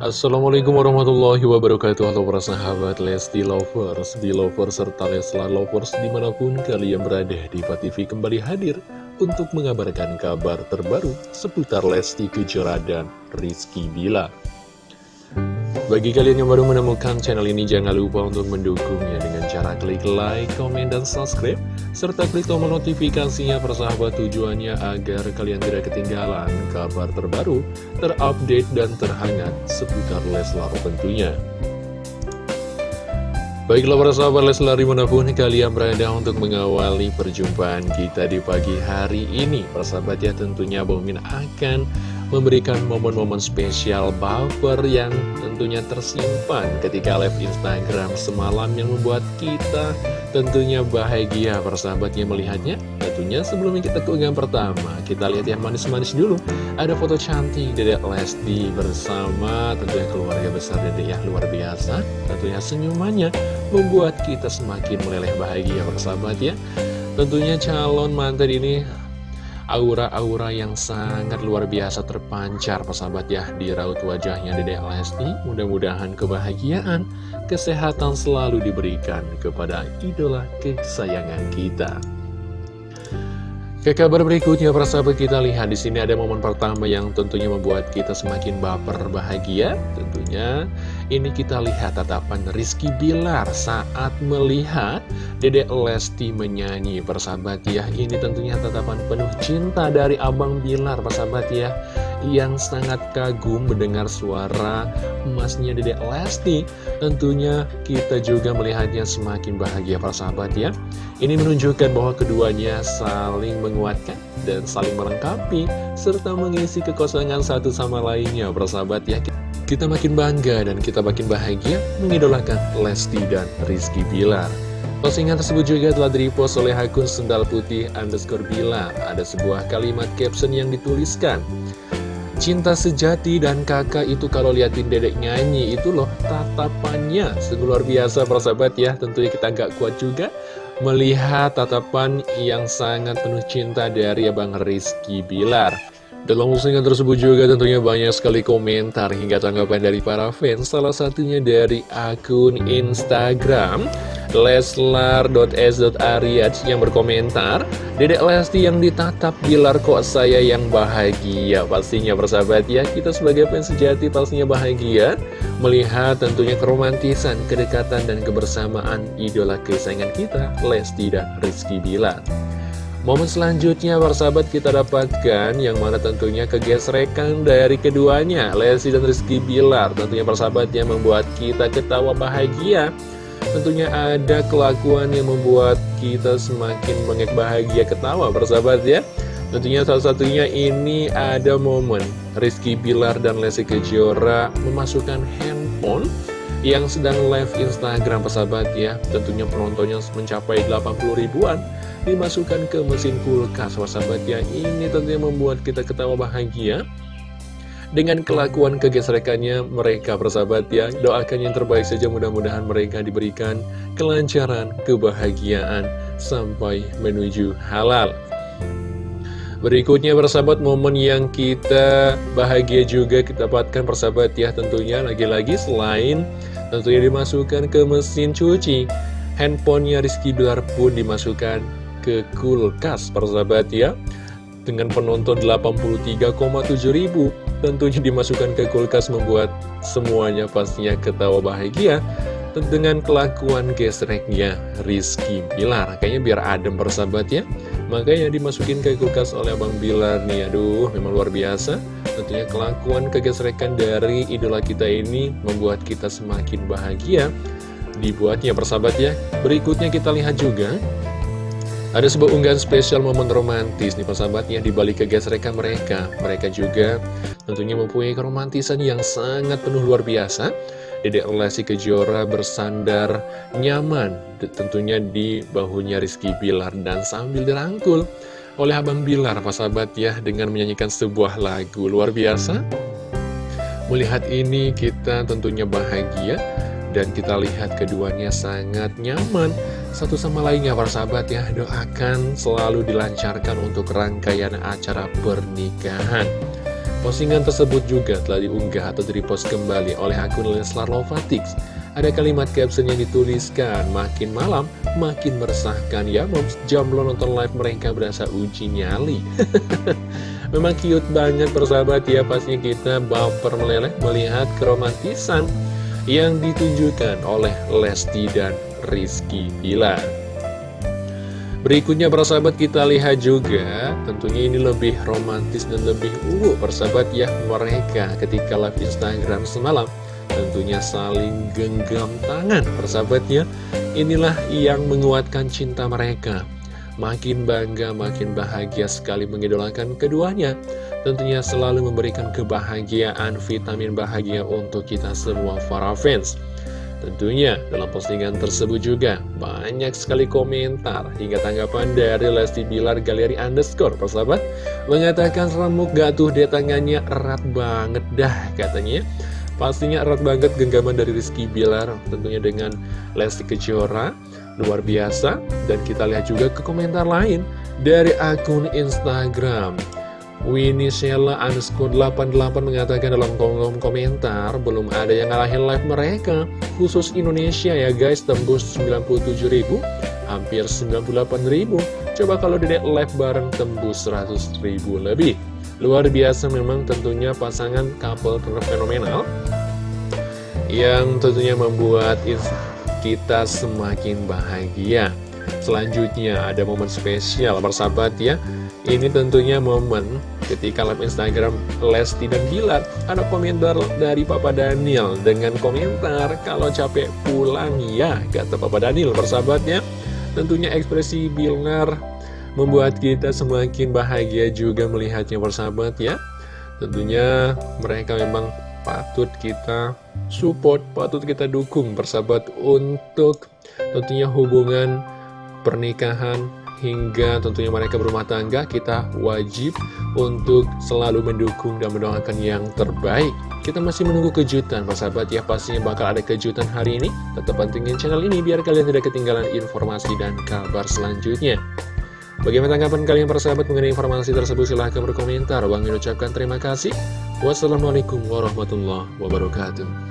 Assalamualaikum warahmatullahi wabarakatuh. Halo para sahabat Lesti Lovers, di Lovers serta Leslar Lovers di mana pun kalian berada di TV kembali hadir untuk mengabarkan kabar terbaru seputar Lesti Kejora dan Rizky Bilar bagi kalian yang baru menemukan channel ini, jangan lupa untuk mendukungnya dengan cara klik like, komen, dan subscribe, serta klik tombol notifikasinya persahabat tujuannya agar kalian tidak ketinggalan kabar terbaru, terupdate, dan terhangat seputar Leslar tentunya. Baiklah para sahabat Leslar di mana pun kalian berada untuk mengawali perjumpaan kita di pagi hari ini Persahabat ya tentunya Bomin akan memberikan momen-momen spesial baper yang tentunya tersimpan ketika live Instagram semalam yang membuat kita tentunya bahagia. Persahabatnya melihatnya tentunya sebelumnya kita keunggahan pertama kita lihat yang manis-manis dulu. Ada foto cantik Dedek Lesti bersama tentunya keluarga besar Dedek yang luar biasa. Tentunya senyumannya membuat kita semakin meleleh bahagia persahabat ya. Tentunya calon mantan ini aura-aura yang sangat luar biasa terpancar persahabat ya di raut wajahnya Dede Lesti. Mudah-mudahan kebahagiaan kesehatan selalu diberikan kepada idola kesayangan kita ke kabar berikutnya, persahabat kita lihat di sini ada momen pertama yang tentunya membuat kita semakin baper bahagia. Tentunya ini kita lihat tatapan Rizky Bilar saat melihat Dedek Lesti menyanyi. Persahabat ya, ini tentunya tatapan penuh cinta dari Abang Bilar, persahabat ya yang sangat kagum mendengar suara emasnya Dedek Lesti. Tentunya kita juga melihatnya semakin bahagia para sahabat ya. Ini menunjukkan bahwa keduanya saling menguatkan dan saling melengkapi serta mengisi kekosongan satu sama lainnya para sahabat ya. Kita makin bangga dan kita makin bahagia mengidolakan Lesti dan Rizky Bilar. Postingan tersebut juga telah direpost oleh akun sendal putih underscore Bilar. Ada sebuah kalimat caption yang dituliskan. Cinta sejati dan kakak itu kalau liatin dedek nyanyi itu loh tatapannya. Luar biasa persahabat ya. Tentunya kita nggak kuat juga melihat tatapan yang sangat penuh cinta dari Abang Rizky Bilar. Dalam postingan tersebut juga tentunya banyak sekali komentar hingga tanggapan dari para fans. Salah satunya dari akun Instagram Leslar.s.ariaj yang berkomentar. Dedek Lesti yang ditatap Bilar kok saya yang bahagia. Pastinya persahabat ya Kita sebagai fans sejati pastinya bahagia. Melihat tentunya keromantisan, kedekatan dan kebersamaan Idola kesayangan kita Lesti dan Rizky Bilar. Momen selanjutnya persahabat kita dapatkan yang mana tentunya kegesrekan dari keduanya Lesti dan Rizky Bilar. Tentunya persahabat yang membuat kita ketawa bahagia Tentunya ada kelakuan yang membuat kita semakin bengek bahagia ketawa persahabat ya. Tentunya salah satunya ini ada momen Rizky Bilar dan Lesti Kejora memasukkan handphone yang sedang live Instagram persahabat ya. Tentunya penontonnya mencapai 80 ribuan Dimasukkan ke mesin kulkas persahabat ya. Ini tentunya membuat kita ketawa bahagia dengan kelakuan kegesrekannya mereka persahabat ya. Doakan yang terbaik saja mudah-mudahan mereka diberikan kelancaran, kebahagiaan Sampai menuju halal. Berikutnya persahabat momen yang kita bahagia juga kita dapatkan persahabat ya tentunya. Lagi-lagi selain tentunya dimasukkan ke mesin cuci Handphonenya Rizky Bilar pun dimasukkan ke kulkas persahabat ya. Dengan penonton 83,7 ribu tentunya dimasukkan ke kulkas membuat semuanya pastinya ketawa bahagia dengan kelakuan gesreknya Rizky Bilar. Kayaknya biar adem persahabat ya. Makanya dimasukin ke kulkas oleh Abang Bilar nih. Aduh memang luar biasa. Tentunya kelakuan kegesrekan dari idola kita ini membuat kita semakin bahagia. Dibuatnya persahabat ya. Berikutnya kita lihat juga ada sebuah unggahan spesial momen romantis nih persahabatnya di balik kegesrekan mereka. Mereka juga tentunya mempunyai keromantisan yang sangat penuh luar biasa. Dedek Lesti Kejora bersandar nyaman tentunya di bahunya Rizky Bilar dan sambil dirangkul oleh Abang Bilar persahabat ya dengan menyanyikan sebuah lagu luar biasa. Melihat ini kita tentunya bahagia dan kita lihat keduanya sangat nyaman Satu sama lainnya para sahabat ya Doakan selalu dilancarkan untuk rangkaian acara pernikahan Postingan tersebut juga telah diunggah atau direpost kembali oleh akun Leslar Lovatix. Ada kalimat caption yang dituliskan, makin malam, makin meresahkan ya moms, jomblo nonton live mereka berasa uji nyali. Memang cute banget persahabat ya, pastinya kita baper meleleh melihat keromantisan yang ditunjukkan oleh Lesti dan Rizky Bilar. Berikutnya persahabat kita lihat juga Tentunya ini lebih romantis dan lebih uh persahabat ya Mereka ketika live Instagram semalam Tentunya saling genggam tangan persahabatnya Inilah yang menguatkan cinta mereka. Makin bangga, makin bahagia sekali mengidolakan keduanya. Tentunya selalu memberikan kebahagiaan, vitamin bahagia untuk kita semua para fans Tentunya dalam postingan tersebut juga banyak sekali komentar hingga tanggapan dari Lesti Bilar Galeri Underscore persahabat mengatakan remuk gak tuh dia tangannya erat banget dah katanya. Pastinya erat banget genggaman dari Rizky Bilar tentunya dengan Lesti Kejora. Luar biasa. Dan kita lihat juga ke komentar lain dari akun Instagram Winnie Sheila underscore 88 mengatakan dalam kolom komentar belum ada yang ngalahin live mereka khusus Indonesia ya guys tembus 97 ribu hampir 98 ribu. Coba kalau dedek live bareng tembus 100 ribu lebih. Luar biasa memang tentunya pasangan couple terfenomenal yang tentunya membuat kita semakin bahagia selanjutnya ada momen spesial bersahabat ya. Ini tentunya momen ketika live Instagram Lesti dan Bilar Ada komentar dari Papa Daniel dengan komentar Kalau capek pulang. Ya kata Papa Daniel persahabatnya Tentunya ekspresi Bilar membuat kita semakin bahagia juga melihatnya persahabat ya. Tentunya mereka memang patut kita support, patut kita dukung persahabat untuk tentunya hubungan pernikahan hingga tentunya mereka berumah tangga, kita wajib untuk selalu mendukung dan mendoakan yang terbaik. Kita masih menunggu kejutan, sahabat ya, pastinya bakal ada kejutan hari ini. Tetap pantengin channel ini biar kalian tidak ketinggalan informasi dan kabar selanjutnya. Bagaimana tanggapan kalian persahabat mengenai informasi tersebut? Silahkan berkomentar. Bang ucapkan terima kasih. Wassalamualaikum warahmatullahi wabarakatuh.